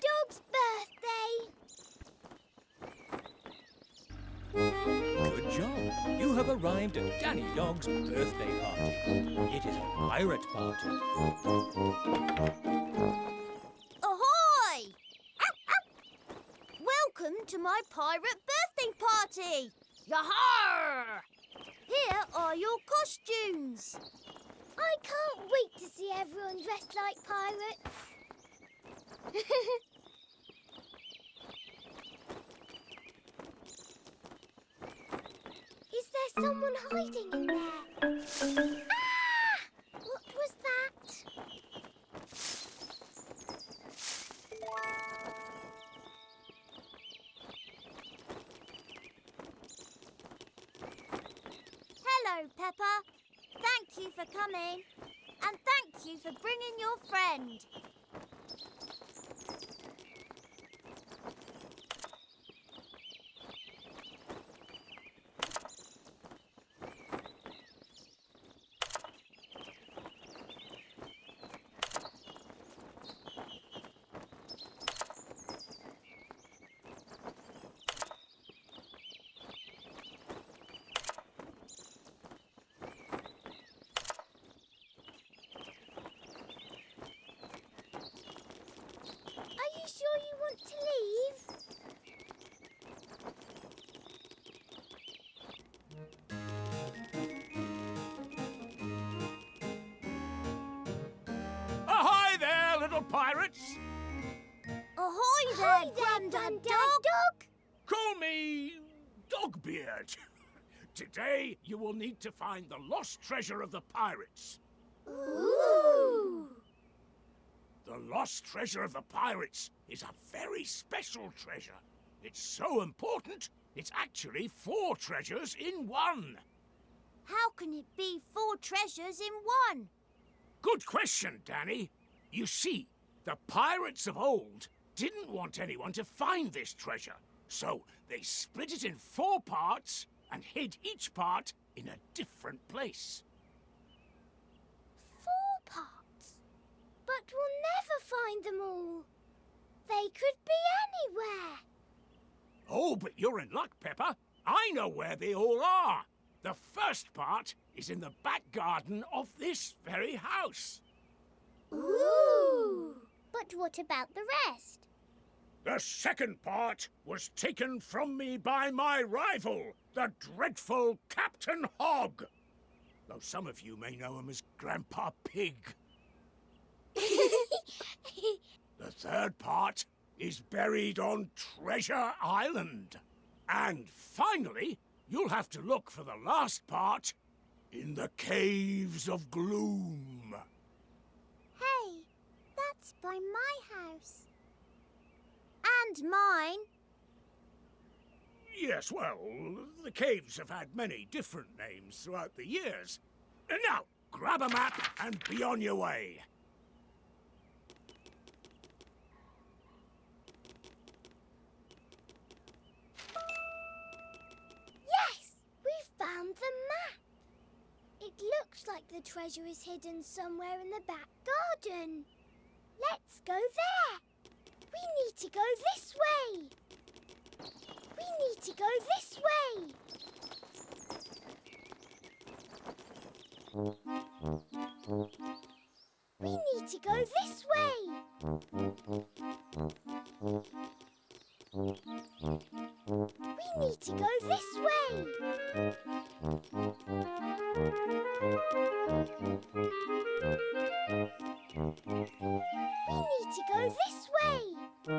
Dog's birthday. Good job. You have arrived at Danny Dog's birthday party. It is a pirate party. Ahoy! Welcome to my pirate birthday party. Yahar! Here are your costumes. I can't wait to see everyone dressed like pirates. Is there someone hiding in there? Ah! What was that? Hello, Peppa. Thank you for coming. And thank you for bringing your friend. Pirates! Ahoy there, Grandad Dog. Call me Dogbeard. Today you will need to find the lost treasure of the pirates. Ooh. The lost treasure of the pirates is a very special treasure. It's so important, it's actually four treasures in one. How can it be four treasures in one? Good question, Danny. You see, the pirates of old didn't want anyone to find this treasure, so they split it in four parts and hid each part in a different place. Four parts. But we'll never find them all. They could be anywhere. Oh, but you're in luck, Peppa. I know where they all are. The first part is in the back garden of this very house. Ooh. But what about the rest? The second part was taken from me by my rival, the dreadful Captain Hog. Though some of you may know him as Grandpa Pig. The third part is buried on Treasure Island. And finally, you'll have to look for the last part in the Caves of Gloom. That's by my house. And mine. Yes, well, the caves have had many different names throughout the years. And now, grab a map and be on your way. Yes, we found the map. It looks like the treasure is hidden somewhere in the back garden. Let's go there. We need to go this way. We need to go this way. We need to go this way. We need to go this way. We need to go this way. We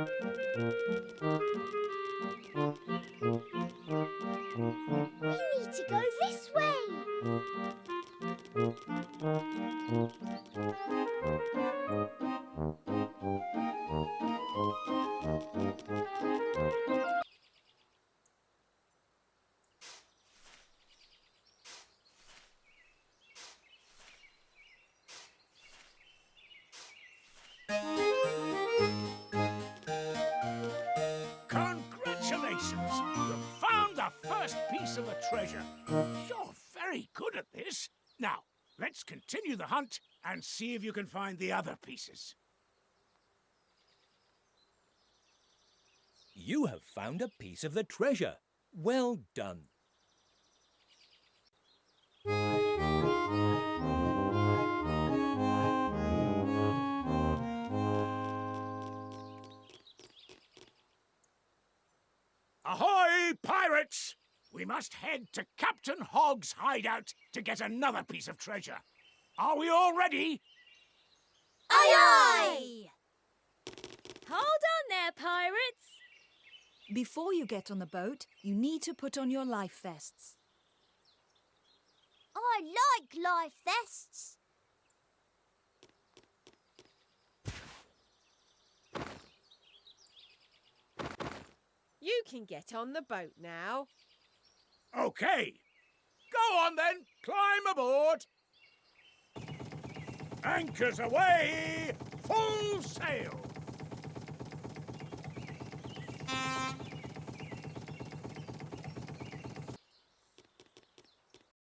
need to go this way. Congratulations! You've found the first piece of the treasure. You're very good at this. Now, let's continue the hunt and see if you can find the other pieces. You have found a piece of the treasure. Well done. Ahoy, pirates! We must head to Captain Hogg's hideout to get another piece of treasure. Are we all ready? Aye aye! Hold on there, pirates! Before you get on the boat, you need to put on your life vests. I like life vests. You can get on the boat now. Okay. Go on then, climb aboard. Anchors away, full